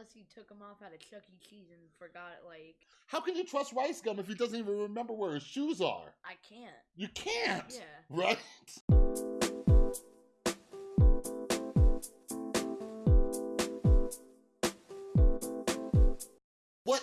Unless he took him off at a Chuck E. Cheese and forgot, like, How can you trust Rice Gum if he doesn't even remember where his shoes are? I can't. You can't. Yeah. Right?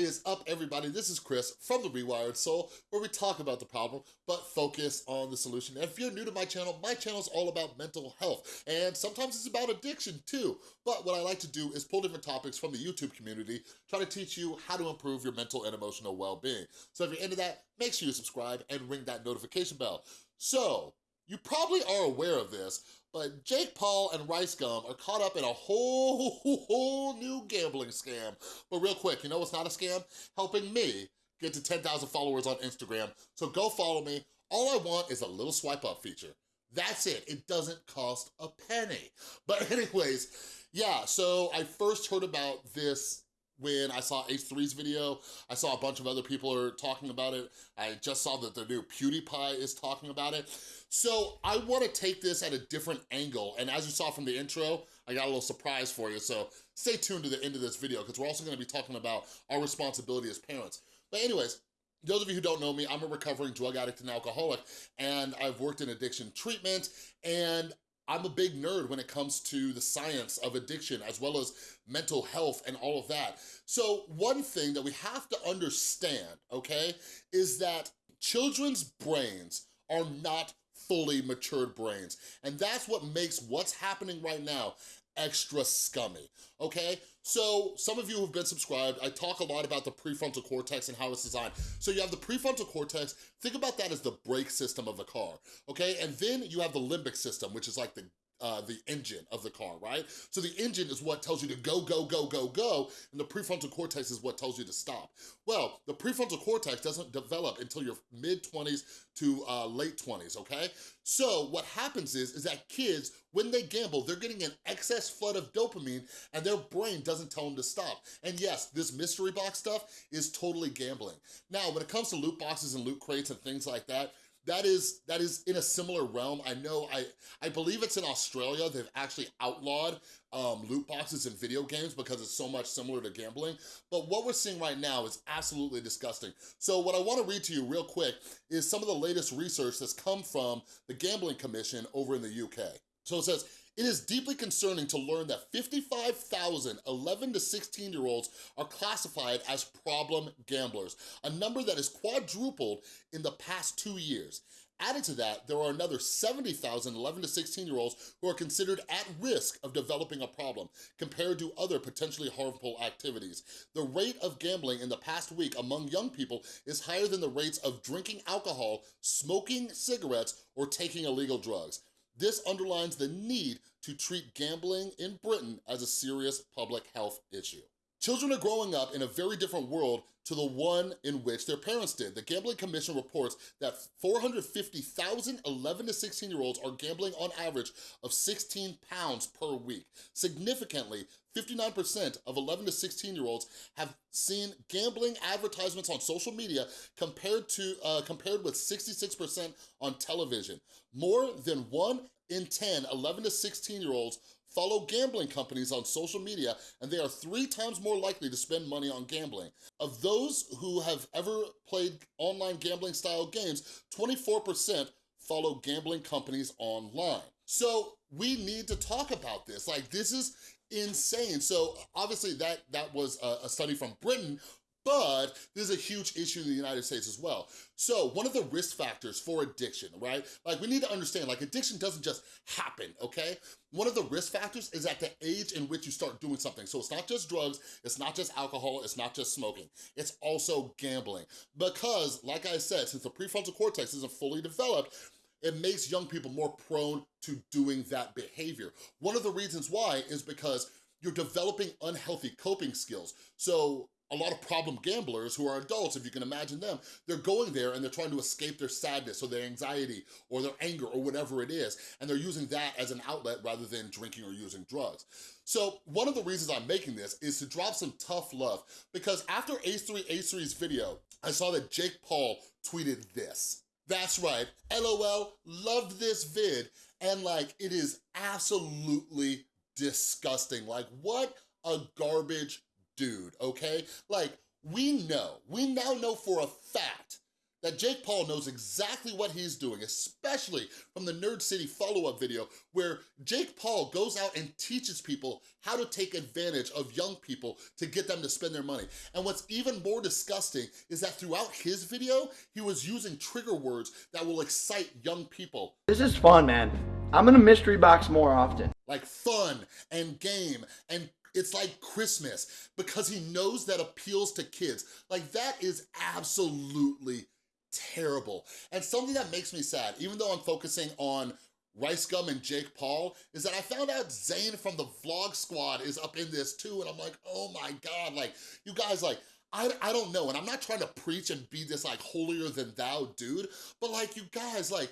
Is up, everybody? This is Chris from The Rewired Soul, where we talk about the problem, but focus on the solution. And if you're new to my channel, my channel is all about mental health, and sometimes it's about addiction too. But what I like to do is pull different topics from the YouTube community, try to teach you how to improve your mental and emotional well-being. So if you're into that, make sure you subscribe and ring that notification bell. So, you probably are aware of this, but Jake Paul and Rice Gum are caught up in a whole, whole new gambling scam. But real quick, you know what's not a scam? Helping me get to 10,000 followers on Instagram. So go follow me. All I want is a little swipe up feature. That's it, it doesn't cost a penny. But anyways, yeah, so I first heard about this when I saw H3's video. I saw a bunch of other people are talking about it. I just saw that the new PewDiePie is talking about it. So I wanna take this at a different angle. And as you saw from the intro, I got a little surprise for you. So stay tuned to the end of this video because we're also gonna be talking about our responsibility as parents. But anyways, those of you who don't know me, I'm a recovering drug addict and alcoholic, and I've worked in addiction treatment, and I'm a big nerd when it comes to the science of addiction as well as mental health and all of that. So one thing that we have to understand, okay, is that children's brains are not fully matured brains. And that's what makes what's happening right now extra scummy, okay? So some of you who've been subscribed, I talk a lot about the prefrontal cortex and how it's designed. So you have the prefrontal cortex, think about that as the brake system of the car, okay? And then you have the limbic system, which is like the uh, the engine of the car, right? So the engine is what tells you to go, go, go, go, go, and the prefrontal cortex is what tells you to stop. Well, the prefrontal cortex doesn't develop until your mid-20s to uh, late 20s, okay? So what happens is, is that kids, when they gamble, they're getting an excess flood of dopamine and their brain doesn't tell them to stop. And yes, this mystery box stuff is totally gambling. Now, when it comes to loot boxes and loot crates and things like that, that is that is in a similar realm. I know, I, I believe it's in Australia, they've actually outlawed um, loot boxes in video games because it's so much similar to gambling. But what we're seeing right now is absolutely disgusting. So what I wanna read to you real quick is some of the latest research that's come from the Gambling Commission over in the UK. So it says, it is deeply concerning to learn that 55,000 11 to 16 year olds are classified as problem gamblers, a number that has quadrupled in the past two years. Added to that, there are another 70,000 11 to 16 year olds who are considered at risk of developing a problem compared to other potentially harmful activities. The rate of gambling in the past week among young people is higher than the rates of drinking alcohol, smoking cigarettes, or taking illegal drugs. This underlines the need to treat gambling in Britain as a serious public health issue. Children are growing up in a very different world to the one in which their parents did. The Gambling Commission reports that 450,000 11 to 16 year olds are gambling on average of 16 pounds per week. Significantly, 59% of 11 to 16 year olds have seen gambling advertisements on social media compared to uh, compared with 66% on television. More than one in 10 11 to 16 year olds follow gambling companies on social media and they are three times more likely to spend money on gambling. Of those who have ever played online gambling style games, 24% follow gambling companies online. So we need to talk about this. Like this is insane. So obviously that, that was a, a study from Britain, but there's a huge issue in the United States as well. So one of the risk factors for addiction, right? Like we need to understand, like addiction doesn't just happen, okay? One of the risk factors is at the age in which you start doing something. So it's not just drugs, it's not just alcohol, it's not just smoking, it's also gambling. Because, like I said, since the prefrontal cortex isn't fully developed, it makes young people more prone to doing that behavior. One of the reasons why is because you're developing unhealthy coping skills. So a lot of problem gamblers who are adults, if you can imagine them, they're going there and they're trying to escape their sadness or their anxiety or their anger or whatever it is, and they're using that as an outlet rather than drinking or using drugs. So one of the reasons I'm making this is to drop some tough love because after H3 H3's video, I saw that Jake Paul tweeted this. That's right, LOL, loved this vid, and like, it is absolutely disgusting. Like, what a garbage dude, okay? Like, we know, we now know for a fact that Jake Paul knows exactly what he's doing, especially from the Nerd City follow-up video where Jake Paul goes out and teaches people how to take advantage of young people to get them to spend their money. And what's even more disgusting is that throughout his video, he was using trigger words that will excite young people. This is fun, man. I'm gonna mystery box more often. Like fun and game and it's like Christmas because he knows that appeals to kids. Like that is absolutely terrible. And something that makes me sad, even though I'm focusing on Rice Gum and Jake Paul, is that I found out Zane from the Vlog Squad is up in this too, and I'm like, oh my God, like, you guys, like, I, I don't know, and I'm not trying to preach and be this like holier than thou dude, but like, you guys, like,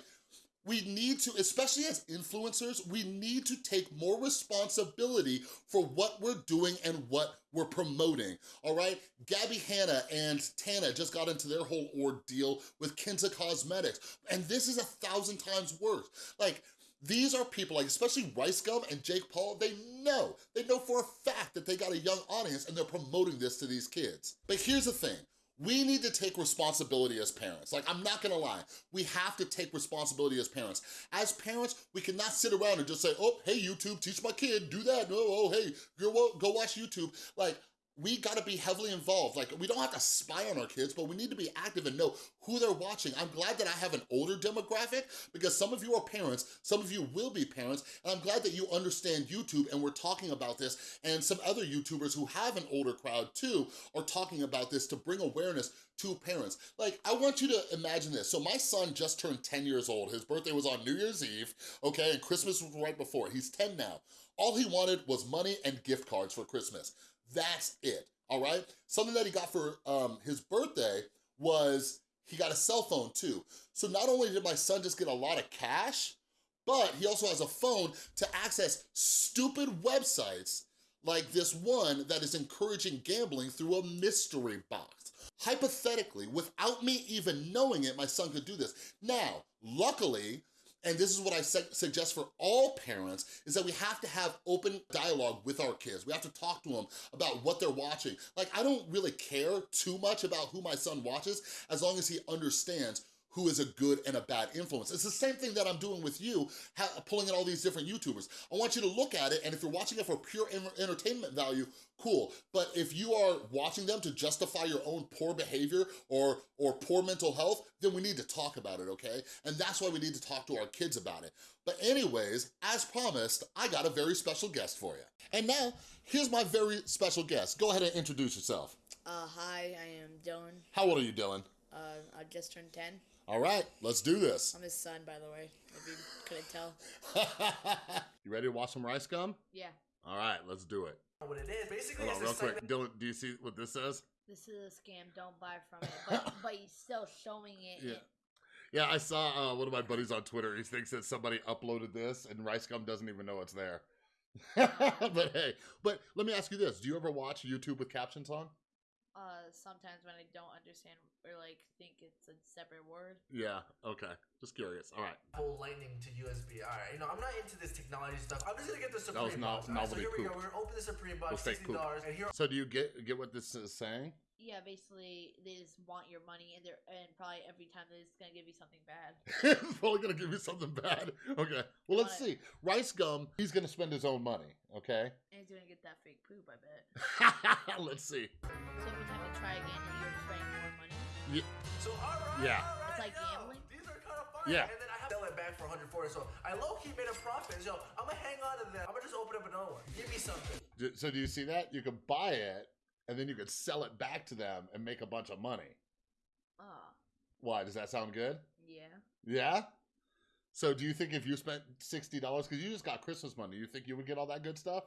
we need to, especially as influencers, we need to take more responsibility for what we're doing and what we're promoting, all right? Gabbie Hanna and Tana just got into their whole ordeal with Kinta Cosmetics, and this is a thousand times worse. Like, these are people, like especially Rice Gum and Jake Paul, they know, they know for a fact that they got a young audience and they're promoting this to these kids. But here's the thing, we need to take responsibility as parents. Like, I'm not gonna lie. We have to take responsibility as parents. As parents, we cannot sit around and just say, oh, hey, YouTube, teach my kid, do that. No, oh, hey, go, go watch YouTube. Like, we gotta be heavily involved. Like, we don't have to spy on our kids, but we need to be active and know who they're watching. I'm glad that I have an older demographic because some of you are parents, some of you will be parents, and I'm glad that you understand YouTube and we're talking about this, and some other YouTubers who have an older crowd too are talking about this to bring awareness to parents. Like, I want you to imagine this. So my son just turned 10 years old. His birthday was on New Year's Eve, okay, and Christmas was right before. He's 10 now. All he wanted was money and gift cards for Christmas. That's it, all right? Something that he got for um, his birthday was he got a cell phone too. So not only did my son just get a lot of cash, but he also has a phone to access stupid websites like this one that is encouraging gambling through a mystery box. Hypothetically, without me even knowing it, my son could do this. Now, luckily, and this is what I suggest for all parents, is that we have to have open dialogue with our kids. We have to talk to them about what they're watching. Like, I don't really care too much about who my son watches as long as he understands who is a good and a bad influence. It's the same thing that I'm doing with you, pulling in all these different YouTubers. I want you to look at it, and if you're watching it for pure entertainment value, cool. But if you are watching them to justify your own poor behavior or, or poor mental health, then we need to talk about it, okay? And that's why we need to talk to our kids about it. But anyways, as promised, I got a very special guest for you. And now, here's my very special guest. Go ahead and introduce yourself. Uh, hi, I am Dylan. How old are you, Dylan? Uh, I just turned 10. All right, let's do this. I'm his son, by the way, if you couldn't tell. you ready to watch some rice gum? Yeah. All right, let's do it. What it is, basically, Hold on, real quick. Dylan, do you see what this says? This is a scam. Don't buy from it. But, but he's still showing it. Yeah. Yeah, I saw uh, one of my buddies on Twitter. He thinks that somebody uploaded this, and Rice Gum doesn't even know it's there. but hey, but let me ask you this: Do you ever watch YouTube with captions on? Uh sometimes when I don't understand or like think it's a separate word. Yeah, okay. Just curious. All right. Full lightning to USB. All right. You know, I'm not into this technology stuff. I'm just gonna get the Supreme that was not, box. Right, so here we go. We're gonna open the Supreme box, sixty dollars, and here. So do you get get what this is saying? Yeah, basically they just want your money, and they're and probably every time they're just gonna give you something bad. probably gonna give you something bad. Okay. Well, let's see. Rice gum. He's gonna spend his own money. Okay. And he's gonna get that fake poop. I bet. let's see. So every time you try again, you're spending more money. Yeah. So all right. Yeah. All right, it's like yo, gambling. These are kind of fun. Yeah. And then I have to sell it back for 140. So I low key made a profit. So I'm gonna hang on to that. I'm gonna just open up another one. Give me something. So do you see that? You can buy it and then you could sell it back to them and make a bunch of money. Ah. Why? Does that sound good? Yeah. Yeah? So do you think if you spent $60, because you just got Christmas money, you think you would get all that good stuff?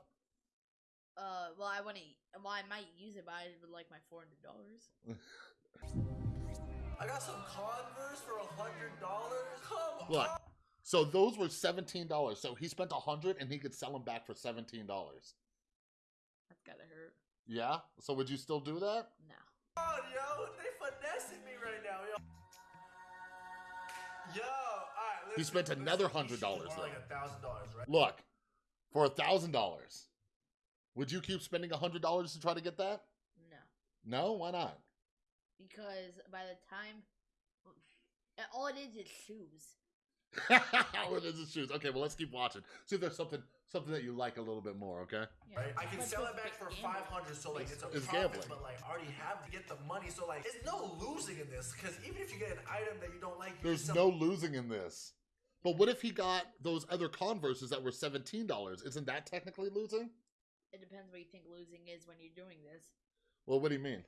Uh, well, I want to, well, I might use it, but I would like my $400. I got some Converse for a $100. Come Look, on. so those were $17. So he spent 100 and he could sell them back for $17. That's gotta hurt. Yeah? So would you still do that? No. Come on, yo. They finessing me right now, yo. Yo, all right. He spent another $100 Like though. a thousand dollars, right? Look, for a $1,000. Would you keep spending a $100 to try to get that? No, No, why not? because by the time, all it is is shoes. All it is is shoes. Okay, well let's keep watching. See if there's something something that you like a little bit more, okay? Yeah. Right? I can But sell it back for five hundred, so like it's a It's profit, gambling. but like I already have to get the money, so like it's no losing in this. Because even if you get an item that you don't like, you There's can no losing in this. But what if he got those other Converses that were $17? Isn't that technically losing? It depends what you think losing is when you're doing this. Well, what do you mean?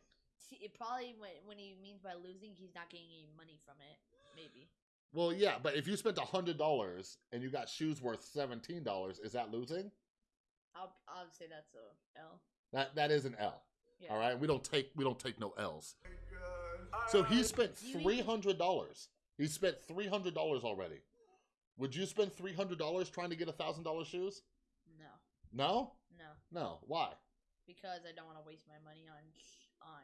It probably when, when he means by losing, he's not getting any money from it. Maybe. Well, yeah, but if you spent $100 and you got shoes worth $17, is that losing? I'll I'll say that's a L. That that is an L. Yeah. All right, we don't take we don't take no L's. God. So he spent three hundred dollars. He spent three hundred dollars already. Would you spend three hundred dollars trying to get a thousand dollar shoes? No, No, no, no. Why? because I don't want to waste my money on on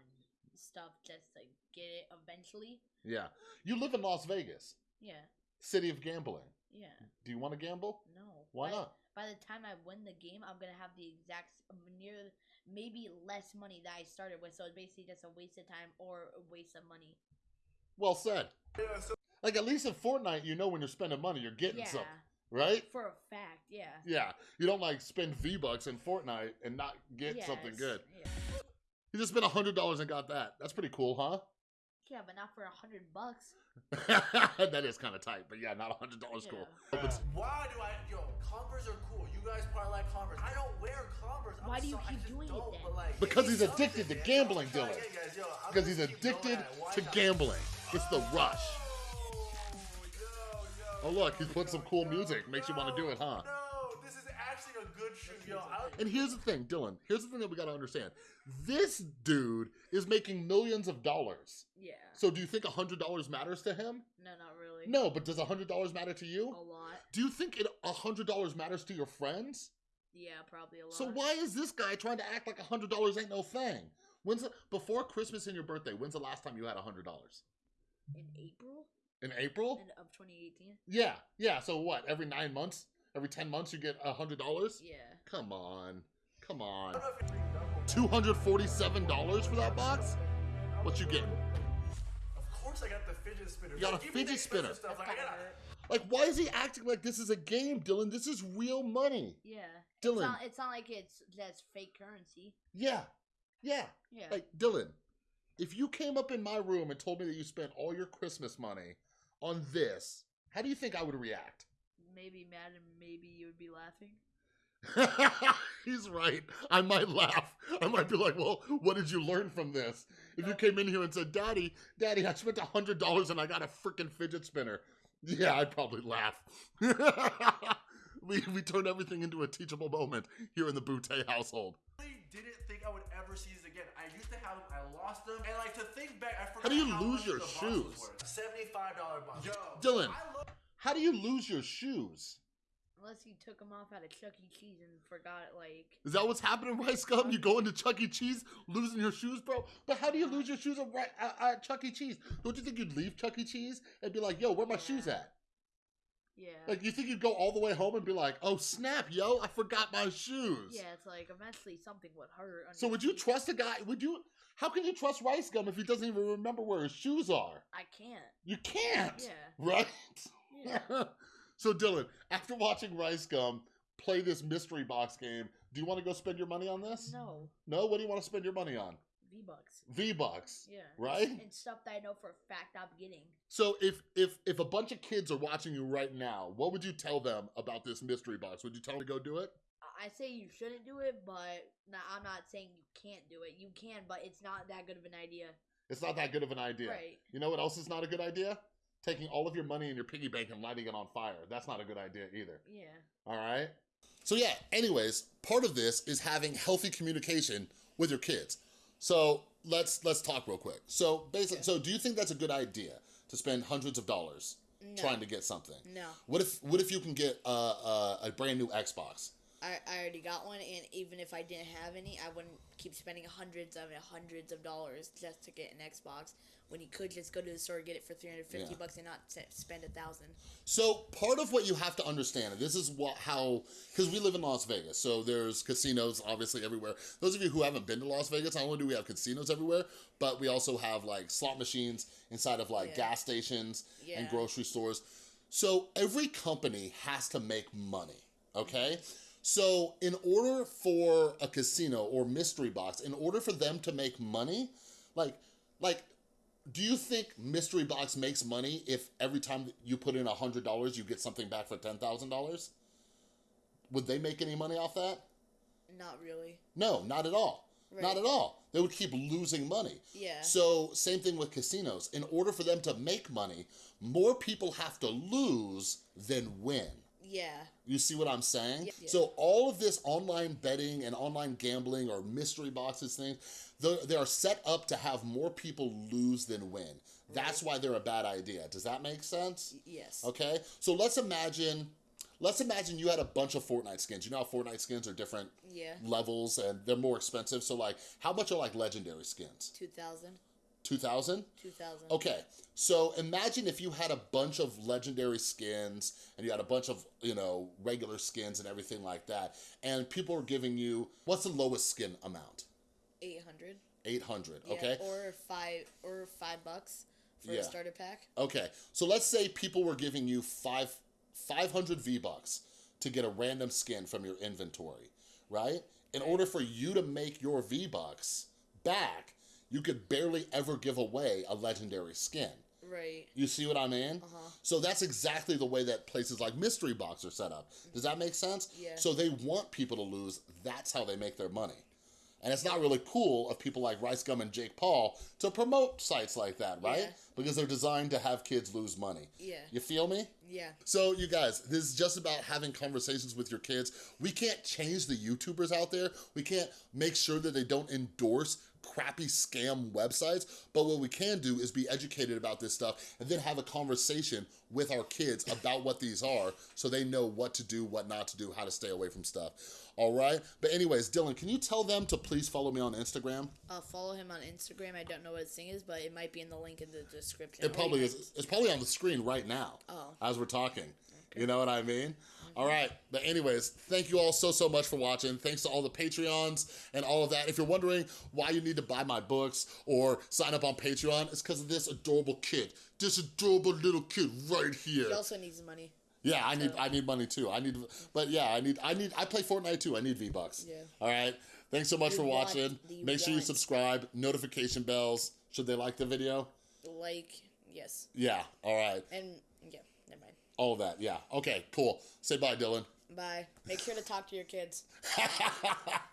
stuff just to get it eventually. Yeah, you live in Las Vegas, Yeah, city of gambling. yeah. Do you want to gamble? No. Why By- not? By the time I win the game, I'm gonna have the exact near maybe less money that I started with. So it's basically just a waste of time or a waste of money. Well said. Yeah, so Like at least in Fortnite, you know when you're spending money, you're getting Yeah, something, right? for a fact. Yeah. Yeah, you don't like spend V bucks in Fortnite and not get something good. Yeah. You just spent hundred dollars and got that. That's pretty cool, huh? Yeah, but not for a hundred bucks. that is kind of tight, but yeah, not a hundred dollars cool. Yeah. Why do I? Yo, Converse are cool. You guys probably like Converse. I don't wear Converse. I'm Why do you sorry, I keep doing it then? like, Because he's addicted to gambling, Dylan. get guys, yo, I'm because gonna he's addicted at it. Why to gambling. It's the rush. Oh, yo, yo, Oh, look, he's yo, put some cool yo, music. Makes you wanna do it, huh? No, And here's the thing, Dylan. Here's the thing that we gotta understand. This dude is making millions of dollars. Yeah. So do you think hundred dollars matters to him? No, not really. No, but does hundred dollars matter to you? A lot. Do you think it hundred dollars matters to your friends? Yeah, probably a lot. So why is this guy trying to act like hundred dollars ain't no thing? When's the, before Christmas and your birthday? When's the last time you had hundred dollars? In April In April? in, of 2018. Yeah, yeah. So what? Every nine months, every ten months, you get hundred dollars? Yeah. Come on, come on. don't know if it's Two hundred forty-seven dollars for that box? What you getting? Of course, I got the fidget spinner. You got Like, a give fidget spinner. Stuff. Like, I gotta gotta. Like, why is he acting like this is a game, Dylan? This is real money, Yeah. Dylan. It's not, it's not like it's just fake currency. Yeah, yeah. Yeah. Like Dylan, if you came up in my room and told me that you spent all your Christmas money on this, how do you think I would react? Maybe mad and maybe you would be laughing. He's right. I might laugh. I might be like, "Well, what did you learn from this?" If you uh, came in here and said, "Daddy, Daddy, I spent a hundred dollars and I got a freaking fidget spinner," yeah, I'd probably laugh. we we turned everything into a teachable moment here in the Boutté household. really didn't think I would ever see these again. I used to have them, I lost them, and like to think back, I forgot How do you how lose your shoes? Seventy-five dollar box. Yo, Dylan. How do you lose your shoes? Unless you took them off at a Chuck E. Cheese and forgot, like. Is that what's happening, Rice Gum? You go into Chuck E. Cheese, losing your shoes, bro? But how do you lose your shoes at, at, at Chuck E. Cheese? Don't you think you'd leave Chuck E. Cheese and be like, yo, where my shoes at? Yeah. Like, you think you'd go all the way home and be like, oh, snap, yo, I forgot my shoes. yeah, it's like eventually something would hurt. on So would you trust a guy? Would you? How can you trust Rice Gum if he doesn't even remember where his shoes are? I can't. You can't. Yeah. Right? Yeah. so Dylan, after watching Rice Gum play this mystery box game, do you want to go spend your money on this? no. No? What do you want to spend your money on? V Bucks. V Bucks. Yeah. Right? And stuff that I know for a fact I'm getting. So if if if a bunch of kids are watching you right now, what would you tell them about this mystery box? Would you tell them to go do it? I say you shouldn't do it, but I'm not saying you can't do it. You can, but it's not that good of an idea. It's not that good of an idea. Right. You know what else is not a good idea? Taking all of your money in your piggy bank and lighting it on fire. That's not a good idea either. Yeah. All right. So yeah, anyways, part of this is having healthy communication with your kids. So let's let's talk real quick. So basically, so do you think that's a good idea to spend hundreds of dollars No. trying to get something? No. What if what if you can get a, a, a brand new Xbox I, I already got one, and even if I didn't have any, I wouldn't keep spending hundreds of hundreds of dollars just to get an Xbox when you could just go to the store and get it for three hundred fifty Yeah. bucks and not spend a thousand. So part of what you have to understand, and this is what how because we live in Las Vegas, so there's casinos obviously everywhere. Those of you who haven't been to Las Vegas, not only do we have casinos everywhere, but we also have like slot machines inside of like Yeah. gas stations and grocery stores. So every company has to make money, okay? So in order for a casino or mystery box, in order for them to make money, like like do you think mystery box makes money if every time you put in a hundred dollars you get something back for ten thousand dollars? Would they make any money off that? Not really. no not at all. Not at all. They would keep losing money. Yeah. so same thing with casinos. In order for them to make money more people have to lose than win Yeah. you see what I'm saying? Yeah. So all of this online betting and online gambling or mystery boxes things, they they are set up to have more people lose than win. That's why they're a bad idea. Does that make sense? Yes. Okay, so let's imagine, let's imagine you had a bunch of Fortnite skins. You know how Fortnite skins are different Yeah. levels and they're more expensive. So like, how much are like legendary skins? Two thousand. Two thousand? Two thousand. Okay, so imagine if you had a bunch of legendary skins and you had a bunch of, you know, regular skins and everything like that, and people are giving you, what's the lowest skin amount? Eight hundred. 800, Yeah. okay? Or five or five bucks for Yeah. a starter pack. Okay, so let's say people were giving you five, 500 V-Bucks to get a random skin from your inventory, right? In order for you to make your V-Bucks back, you could barely ever give away a legendary skin. Right. You see what I mean? Uh-huh. So that's exactly the way that places like Mystery Box are set up. Does that make sense? Yeah. So they want people to lose. That's how they make their money. And it's not really cool of people like Rice Gum and Jake Paul to promote sites like that, right? Yeah. Because they're designed to have kids lose money. Yeah. You feel me? Yeah. So you guys, this is just about having conversations with your kids. We can't change the YouTubers out there. We can't make sure that they don't endorse crappy scam websites. But what we can do is be educated about this stuff and then have a conversation with our kids about what these are so they know what to do, what not to do, how to stay away from stuff. All right? But anyways, Dylan, can you tell them to please follow me on Instagram? I'll follow him on Instagram. I don't know what his thing is, but it might be in the link in the description. It probably is. It's probably on the screen right now Oh. as we're talking. You know what I mean? All right. But anyways, thank you all so, so much for watching. Thanks to all the Patreons and all of that. If you're wondering why you need to buy my books or sign up on Patreon, it's because of this adorable kid. This adorable little kid right here. He also needs money. Yeah, I need I need money too. I need but yeah, I need I need I play Fortnite too. I need V-Bucks. Yeah. All right. Thanks so much You for watching. Make sure you subscribe, notification bells. Should they like the video? Like, yes. Yeah. All right. And, yeah, never mind. All of that. Yeah. Okay, cool. Say bye, Dylan. Bye. Make sure to talk to your kids.